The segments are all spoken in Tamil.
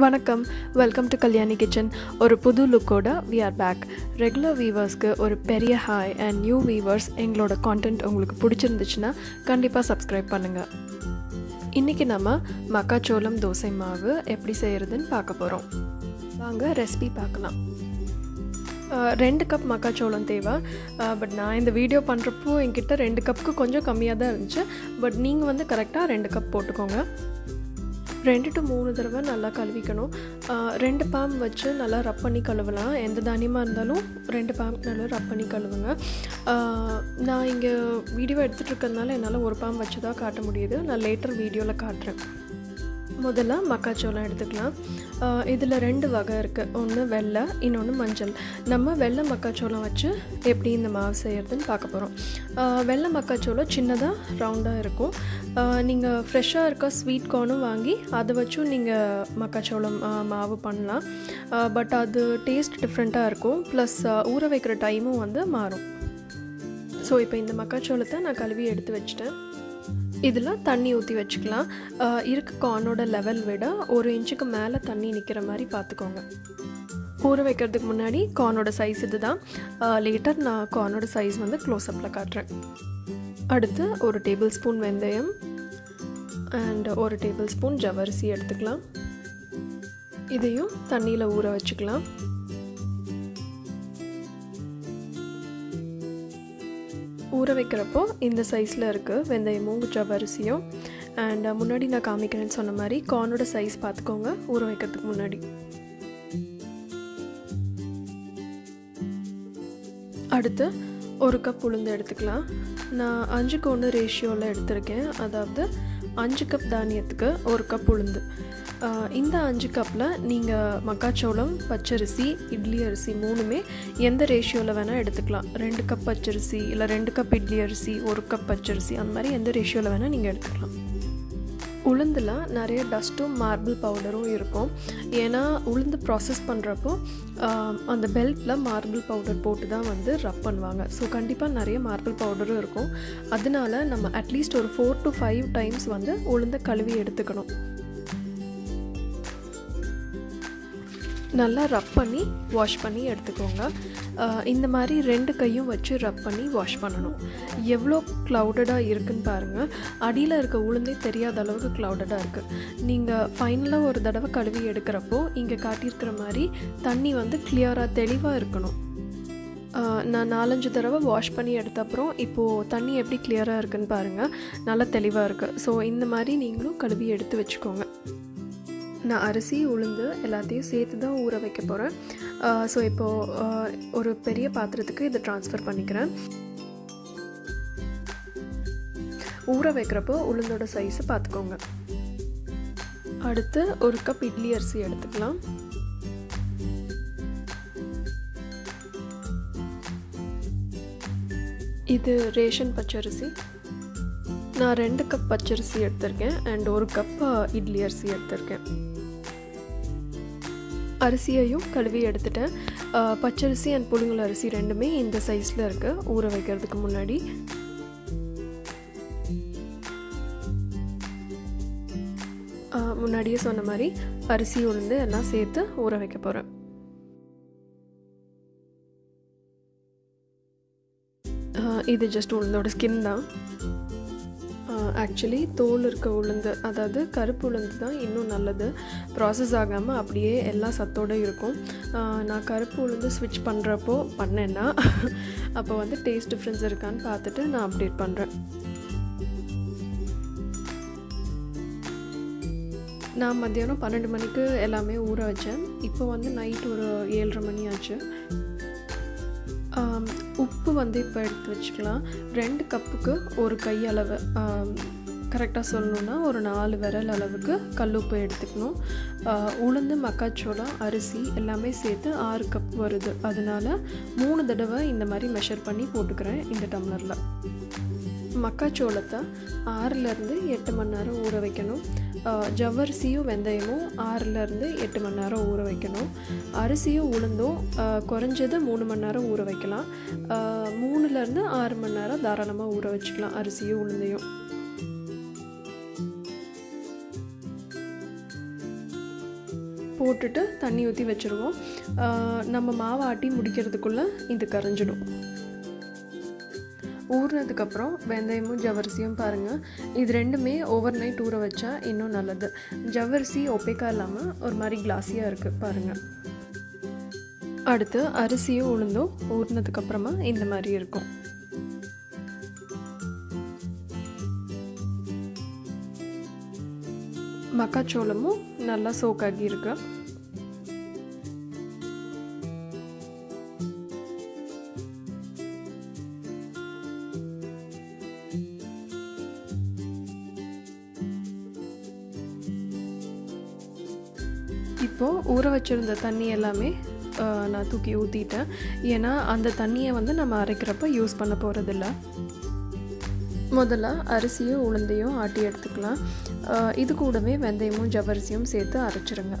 வணக்கம். வெல்கம் டு கல்யாணி கிச்சன் ஒரு புது லுக்கோட வி ஆர் பேக் ரெகுலர் வீவர்ஸ்க்கு ஒரு பெரிய ஹாய் அண்ட் நியூ வீவர்ஸ் எங்களோட கான்டென்ட் உங்களுக்கு பிடிச்சிருந்துச்சுன்னா கண்டிப்பாக சப்ஸ்கிரைப் பண்ணுங்கள் இன்றைக்கி நம்ம மக்காச்சோளம் தோசை மாவு எப்படி செய்கிறதுன்னு பார்க்க போகிறோம் வாங்க ரெசிபி பார்க்கலாம். ரெண்டு கப் மக்காச்சோளம் தேவை. பட் நான் இந்த வீடியோ பண்ணுறப்போ என்கிட்ட ரெண்டு கப்புக்கு கொஞ்சம் கம்மியாக தான் இருந்துச்சு. பட் நீங்கள் வந்து கரெக்டாக ரெண்டு கப் போட்டுக்கோங்க. ரெண்டு டு மூணு தடவை நல்லா கழுவிக்கணும். ரெண்டு பாம் வச்சு நல்லா ரப் பண்ணி கழுவலாம். எந்த தானியமாக இருந்தாலும் ரெண்டு பாம் நல்லா ரப் பண்ணி கழுவுங்க. நான் இங்கே வீடியோ எடுத்துகிட்டு இருக்கிறதுனால என்னால் ஒரு பாம் வச்சு தான் காட்ட முடியுது. நான் லேட்டர் வீடியோவில் காட்டுறேன். முதல்ல மக்காச்சோளம் எடுத்துக்கலாம். இதில் ரெண்டு வகை இருக்குது ஒன்று வெள்ளை இன்னொன்று மஞ்சள். நம்ம வெள்ளை மக்காச்சோளம் வச்சு எப்படி இந்த மாவு செய்கிறதுன்னு பார்க்க போகிறோம் வெள்ளை மக்காச்சோளம் சின்னதாக ரவுண்டாக இருக்கும். நீங்கள் ஃப்ரெஷ்ஷாக இருக்க ஸ்வீட் கார்னும் வாங்கி அதை வச்சும் நீங்கள் மக்காச்சோளம் மாவு பண்ணலாம். பட் அது டேஸ்ட் டிஃப்ரெண்ட்டாக இருக்கும். ப்ளஸ் ஊற வைக்கிற டைமும் வந்து மாறும். ஸோ இப்போ இந்த மக்காச்சோளத்தை நான் கழுவி எடுத்து வச்சிட்டேன். இதில் தண்ணி ஊற்றி வச்சுக்கலாம். இருக்க கார்னோட லெவல் விட ஒரு இன்ச்சுக்கு மேலே தண்ணி நிற்கிற மாதிரி பார்த்துக்கோங்க ஊற வைக்கிறதுக்கு முன்னாடி கார்னோட சைஸ் இது தான் லேட்டர் நான் கார்னோட சைஸ் வந்து க்ளோஸ்அப்பில் காட்டுறேன். அடுத்து ஒரு டேபிள் ஸ்பூன் வெந்தயம் அண்ட் ஒரு டேபிள் ஸ்பூன் ஜவரிசி எடுத்துக்கலாம். இதையும் தண்ணியில் ஊற வச்சுக்கலாம். ஊற வைக்கிறப்போ இந்த சைஸில் இருக்குது வெந்தயமும் ஜவ்வரிசியும் அண்ட் முன்னாடி நான் காமிக்கிறேன்னு சொன்ன மாதிரி கார்னோட சைஸ் பார்த்துக்கோங்க ஊற வைக்கிறதுக்கு முன்னாடி. அடுத்து ஒரு கப் உளுந்து எடுத்துக்கலாம். நான் அஞ்சுக்கு ஒன்று ரேஷியோவில் எடுத்திருக்கேன். அதாவது அஞ்சு கப் தானியத்துக்கு ஒரு கப் உளுந்து. இந்த அஞ்சு கப்பில் நீங்கள் மக்காச்சோளம் பச்சரிசி இட்லி அரிசி மூணுமே எந்த ரேஷியோவில் வேணால் எடுத்துக்கலாம். ரெண்டு கப் பச்சரிசி இல்லை ரெண்டு கப் இட்லி அரிசி ஒரு கப் பச்சரிசி அந்த மாதிரி எந்த ரேஷியோவில் வேணால் நீங்கள் எடுத்துக்கலாம். உளுந்தில் நிறைய டஸ்ட்டும் மார்பிள் பவுடரும் இருக்கும். ஏன்னா உளுந்து ப்ராசஸ் பண்ணுறப்போ அந்த பெல்ட்டில் மார்பிள் பவுடர் போட்டு தான் வந்து ரப் பண்ணுவாங்க. ஸோ கண்டிப்பாக நிறைய மார்பிள் பவுடரும் இருக்கும். அதனால நம்ம அட்லீஸ்ட் ஒரு ஃபோர் டு ஃபைவ் டைம்ஸ் வந்து உளுந்த கழுவி எடுத்துக்கணும். நல்லா ரப் பண்ணி வாஷ் பண்ணி எடுத்துக்கோங்க. இந்த மாதிரி ரெண்டு கையும் வச்சு ரப் பண்ணி வாஷ் பண்ணணும். எவ்வளோ க்ளவுடடாக இருக்குன்னு பாருங்கள் அடியில் இருக்க உளுந்தே தெரியாத அளவுக்கு க்ளவுடடாக இருக்குது நீங்கள் ஃபைனலாக ஒரு தடவை கழுவி எடுக்கிறப்போ இங்கே காட்டியிருக்கிற மாதிரி தண்ணி வந்து கிளியராக தெளிவாக இருக்கணும். நான் நாலஞ்சு தடவை வாஷ் பண்ணி எடுத்த அப்புறம் இப்போது தண்ணி எப்படி கிளியராக இருக்குன்னு பாருங்கள் நல்லா தெளிவாக இருக்குது ஸோ இந்த மாதிரி நீங்களும் கழுவி எடுத்து வச்சுக்கோங்க. நான் அரிசி உளுந்து எல்லாத்தையும் சேர்த்து தான் ஊற வைக்க போகிறேன் ஸோ இப்போது ஒரு பெரிய பாத்திரத்துக்கு இதை ட்ரான்ஸ்ஃபர் பண்ணிக்கிறேன். ஊற வைக்கிறப்போ உளுந்தோட சைஸை பார்த்துக்கோங்க. அடுத்து ஒரு கப் இட்லி அரிசி எடுத்துக்கலாம். இது ரேஷன் பச்சரிசி. நான் ரெண்டு கப் பச்சரிசி எடுத்திருக்கேன் அண்ட் ஒரு கப் இட்லி அரிசி எடுத்திருக்கேன். அரிசியையும் கழுவி எடுத்துட்டேன். பச்சரிசி அண்ட் புழுங்கல் அரிசி ரெண்டுமே இந்த சைஸில் இருக்குது ஊற வைக்கிறதுக்கு முன்னாடி. முன்னாடியே சொன்ன மாதிரி அரிசி உளுந்து எல்லாம் சேர்த்து ஊற வைக்க போகிறேன் இது ஜஸ்ட் உளுந்தோட ஸ்கின் தான். ஆக்சுவலி தோல் இருக்க உளுந்து அதாவது கருப்பு உளுந்து தான் இன்னும் நல்லது. ப்ராசஸ் ஆகாமல் அப்படியே எல்லா சத்தோடு இருக்கும். நான் கருப்பு உளுந்து ஸ்விட்ச் பண்ணுறப்போ பண்ணேன்னா அப்போ வந்து டேஸ்ட் டிஃப்ரென்ஸ் இருக்கான்னு பார்த்துட்டு நான் அப்டேட் பண்ணுறேன் நான் மத்தியானம் பன்னெண்டு மணிக்கு எல்லாமே ஊற வச்சேன். இப்போ வந்து நைட் ஒரு ஏழரை மணி ஆச்சு. உப்பு வந்து இப்போ எடுத்து வச்சுக்கலாம். ரெண்டு கப்புக்கு ஒரு கை அளவு கரெக்டாக சொல்லணுன்னா ஒரு நாலு விரல் அளவுக்கு கல்லுப்பு எடுத்துக்கணும். உளுந்து மக்காச்சோளம் அரிசி எல்லாமே சேர்த்து ஆறு கப் வருது. அதனால மூணு தடவை இந்த மாதிரி மெஷர் பண்ணி போட்டுக்கிறேன் இந்த டம்ளரில் மக்காச்சோளத்தை ஆறுலேருந்து எட்டு மணி நேரம் ஊற வைக்கணும். ஜவ்வரிசியும் வெந்தயமும் ஆறுலேருந்து எட்டு மணி நேரம் ஊற வைக்கணும். அரிசியும் உளுந்தும் குறைஞ்சது மூணு மணி நேரம் ஊற வைக்கலாம். மூணுலேருந்து ஆறு மணி நேரம் தாராளமாக ஊற வச்சுக்கலாம் அரிசியும் உளுந்தையும். போட்டுட்டு தண்ணி ஊற்றி வச்சுருவோம். நம்ம மாவை ஆட்டி முடிக்கிறதுக்குள்ளே இது கரைஞ்சிடும். ஊறினதுக்கப்புறம் வெந்தயமும் ஜவ்வரிசியும் பாருங்கள் இது ரெண்டுமே ஓவர் நைட் ஊற வச்சா இன்னும் நல்லது. ஜவ்வரிசி ஒப்பேக்கா இல்லாமல் ஒரு மாதிரி கிளாஸியாக இருக்குது பாருங்கள் அடுத்து அரிசியும் உளுந்தும் ஊறினதுக்கப்புறமா இந்த மாதிரி இருக்கும். மக்காச்சோளமும் நல்லா சோக்காகி இருக்குது வச்சுருந்த தண்ணி எல்லாமே நான் தூக்கி ஊற்றிட்டேன் ஏன்னா அந்த தண்ணியை வந்து நம்ம அரைக்கிறப்ப யூஸ் பண்ண போகிறதில்ல முதல்ல அரிசியும் உளுந்தையும் ஆட்டி எடுத்துக்கலாம். இது கூடவே வெந்தயமும் ஜவ்வரிசியும் சேர்த்து அரைச்சிருங்க.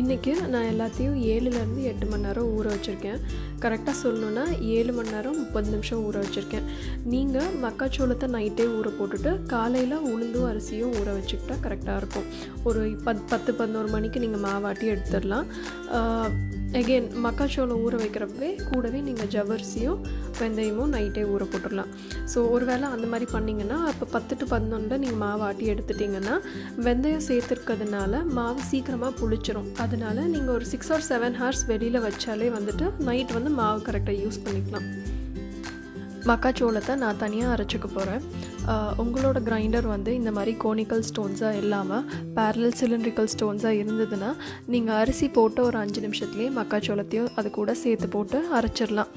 இன்றைக்கி நான் எல்லாத்தையும் ஏழுலேருந்து எட்டு மணி நேரம் ஊற வச்சுருக்கேன். கரெக்டாக சொல்லணுன்னா ஏழு மணி நேரம் முப்பது நிமிஷம் ஊற வச்சுருக்கேன். நீங்கள் மக்காச்சோளத்தை நைட்டே ஊற போட்டுட்டு காலையில் உளுந்தும் அரிசியும் ஊற வச்சுக்கிட்டா கரெக்டாக இருக்கும். ஒரு பத் பத்து பதினோரு மணிக்கு நீங்கள் மாவாட்டி எடுத்துடலாம். அகெயின் மக்காச்சோளம் ஊற வைக்கிறப்பவே கூடவே நீங்கள் ஜவ்வரிசியும் வெந்தயமும் நைட்டே ஊற போட்டுடலாம் ஸோ ஒரு வேளை அந்த மாதிரி பண்ணிங்கன்னா அப்போ பத்து டு பதினொன்றில் நீங்கள் மாவு ஆட்டி எடுத்துட்டிங்கன்னா வெந்தயம் சேர்த்துருக்கிறதுனால மாவு சீக்கிரமாக புளிச்சிரும். அதனால நீங்கள் ஒரு சிக்ஸ் ஆர் செவன் ஹவர்ஸ் வெளியில் வச்சாலே வந்துட்டு நைட் வந்து மாவு கரெக்டாக யூஸ் பண்ணிக்கலாம். மக்காச்சோளத்தை நான் தனியாக அரைச்சிக்க போகிறேன் உங்களோட கிரைண்டர் வந்து இந்த மாதிரி கோனிக்கல் ஸ்டோன்ஸாக இல்லாமல் பேரலல் சிலிண்ட்ரிக்கல் ஸ்டோன்ஸாக இருந்ததுன்னா நீங்கள் அரிசி போட்டு ஒரு அஞ்சு நிமிஷத்துலேயே மக்காச்சோளத்தையும் அது கூட சேர்த்து போட்டு அரைச்சிடலாம்.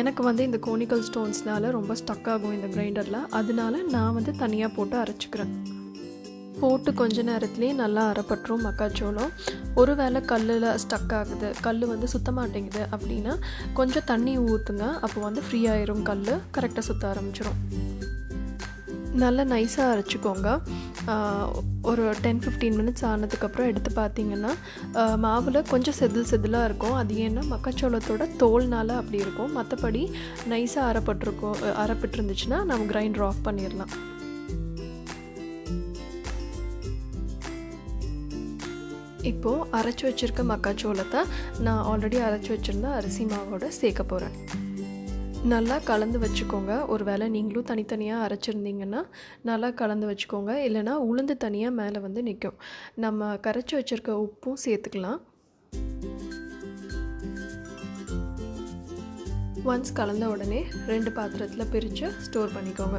எனக்கு வந்து இந்த கோனிக்கல் ஸ்டோன்ஸ்னால் ரொம்ப ஸ்டக் ஆகும் இந்த கிரைண்டரில் அதனால நான் வந்து தனியாக போட்டு அரைச்சிக்கிறேன். போட்டு கொஞ்ச நேரத்துலேயே நல்லா அரைப்பட்டுரும் மக்காச்சோளம். ஒருவேளை கல்லில் ஸ்டக் ஆகுது கல் வந்து சுத்த மாட்டேங்குது அப்படின்னா கொஞ்சம் தண்ணி ஊற்றுங்க அப்போ வந்து ஃப்ரீ ஆயிரும் கல் கரெக்டாக சுற்ற ஆரம்பிச்சிடும் நல்லா நைஸாக அரைச்சிக்கோங்க. ஒரு டென் ஃபிஃப்டீன் மினிட்ஸ் ஆனதுக்கப்புறம் எடுத்து பார்த்தீங்கன்னா மாவில் கொஞ்சம் செதில் செதிலாக இருக்கும். அது ஏன்னா மக்காச்சோளத்தோட தோல்னால் அப்படி இருக்கும். மற்றபடி நைஸாக அரைப்பட்டிருக்கோம் அரைப்பட்டு இருந்துச்சுன்னா நம்ம கிரைண்டர் ஆஃப் பண்ணிடலாம் இப்போது அரைச்சி வச்சுருக்க மக்காச்சோளத்தை நான் ஆல்ரெடி அரைச்சி வச்சுருந்த அரிசி மாவோட சேர்க்க போகிறேன் நல்லா கலந்து வச்சுக்கோங்க. ஒரு வேளை நீங்களும் தனித்தனியாக அரைச்சிருந்தீங்கன்னா நல்லா கலந்து வச்சுக்கோங்க. இல்லைனா உளுந்து தனியாக மேலே வந்து நிற்கும் நம்ம கரைச்சி வச்சுருக்க உப்பும் சேர்த்துக்கலாம். ஒன்ஸ் கலந்த உடனே ரெண்டு பாத்திரத்தில் பிரித்து ஸ்டோர் பண்ணிக்கோங்க.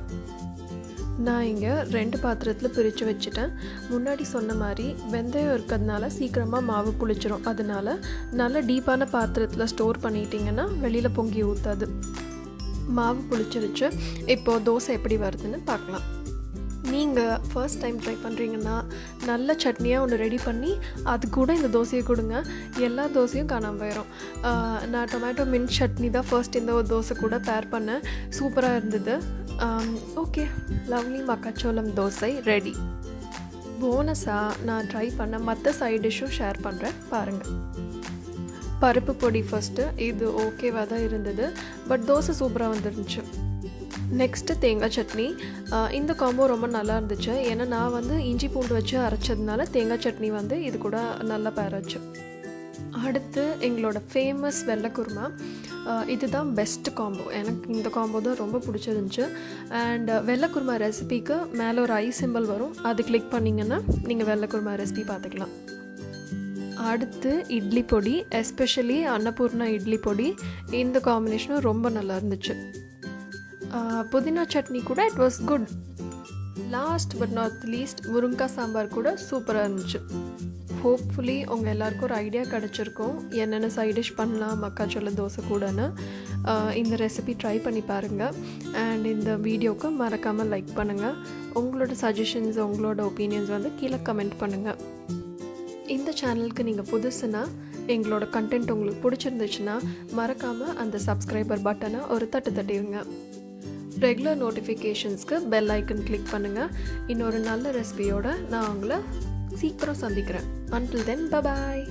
நான் இங்கே ரெண்டு பாத்திரத்தில் பிரித்து வச்சுட்டேன். முன்னாடி சொன்ன மாதிரி வெந்தயம் இருக்கிறதுனால சீக்கிரமாக மாவு புளிச்சிரும். அதனால நல்ல டீப்பான பாத்திரத்தில் ஸ்டோர் பண்ணிட்டீங்கன்னா வெளியில் பொங்கி ஊற்றாது மாவு புளிச்சிருச்சு இப்போது தோசை எப்படி வருதுன்னு பார்க்கலாம். நீங்கள் ஃபர்ஸ்ட் டைம் ட்ரை பண்ணுறீங்கன்னா நல்ல சட்னியாக ஒன்று ரெடி பண்ணி அது கூட இந்த தோசையை கொடுங்க. எல்லா தோசையும் காணாமல் போயிடும் நான் டொமேட்டோ மின்ட் சட்னி தான் ஃபர்ஸ்ட் இந்த ஒரு தோசை கூட பேர் பண்ணேன். சூப்பராக இருந்தது. ஓகே லவ்லி மக்காச்சோளம் தோசை ரெடி போனஸாக நான் ட்ரை பண்ண மற்ற சைட் டிஷ்ஷும் ஷேர் பண்ணுறேன் பாருங்கள் பருப்பு பொடி ஃபஸ்ட்டு இது ஓகேவாக தான் இருந்தது. பட் தோசை சூப்பராக வந்துருந்துச்சு. நெக்ஸ்ட்டு தேங்காய் சட்னி. இந்த காம்போ ரொம்ப நல்லா இருந்துச்சு. ஏன்னா நான் வந்து இஞ்சி பூண்டு வச்சு அரைச்சதுனால தேங்காய் சட்னி வந்து இது கூட நல்லா பேராச்சு அடுத்து எங்களோட ஃபேமஸ் வெள்ளைக்குருமா இதுதான் பெஸ்ட் காம்போ எனக்கு இந்த காம்போ தான் ரொம்ப பிடிச்சிருந்துச்சு. அண்ட் வெள்ளைக்குருமா ரெசிபிக்கு மேலே ஒரு ஐ சிம்பிள் வரும். அது கிளிக் பண்ணிங்கன்னா நீங்கள் வெள்ளைக்குருமா ரெசிபி பார்த்துக்கலாம். அடுத்து இட்லி பொடி எஸ்பெஷலி அன்னபூர்ணா இட்லி பொடி. இந்த காம்பினேஷனும் ரொம்ப நல்லா இருந்துச்சு. புதினா சட்னி கூட it was good last but not least முருங்கா sambar கூட சூப்பராக இருந்துச்சு. ஹோப்ஃபுல்லி உங்கள் எல்லாருக்கும் ஒரு ஐடியா கிடச்சிருக்கும். என்னென்ன சைட் டிஷ் பண்ணலாம் மக்காச்சோள தோசை கூடன்னு. இந்த ரெசிபி ட்ரை பண்ணி பாருங்கள் அண்ட் இந்த வீடியோவுக்கு மறக்காமல் லைக் பண்ணுங்கள் உங்களோட சஜஷன்ஸ் உங்களோட ஒப்பீனியன்ஸ் வந்து கீழே கமெண்ட் பண்ணுங்கள் இந்த சேனலுக்கு நீங்கள் புதுசுனா எங்களோட கண்டென்ட் உங்களுக்கு பிடிச்சிருந்துச்சுன்னா மறக்காமல் அந்த சப்ஸ்கிரைபர் பட்டனை ஒரு தட்டு தட்டிடுங்க ரெகுலர் நோட்டிஃபிகேஷன்ஸ்க்கு பெல் ஐக்கன் கிளிக் பண்ணுங்கள் இன்னொரு நல்ல ரெசிபியோடு நான் உங்களை சீக்கிரம் சந்திக்கிறேன். Until then bye bye